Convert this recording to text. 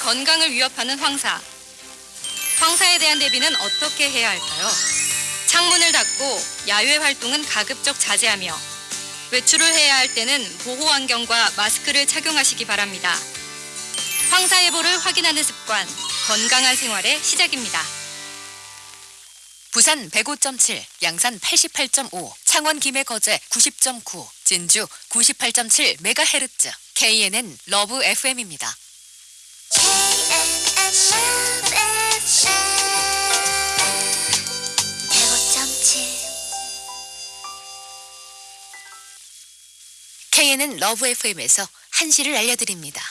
건강을 위협하는 황사. 황사에 대한 대비는 어떻게 해야 할까요? 창문을 닫고 야외 활동은 가급적 자제하며 외출을 해야 할 때는 보호 안경과 마스크를 착용하시기 바랍니다. 황사 예보를 확인하는 습관, 건강한 생활의 시작입니다. 부산 105.7, 양산 88.5, 창원 김해 거제 90.9, 진주 98.7 메가헤르츠, KNN Love FM입니다. KNN 러브 FM에서 한시를 알려드립니다.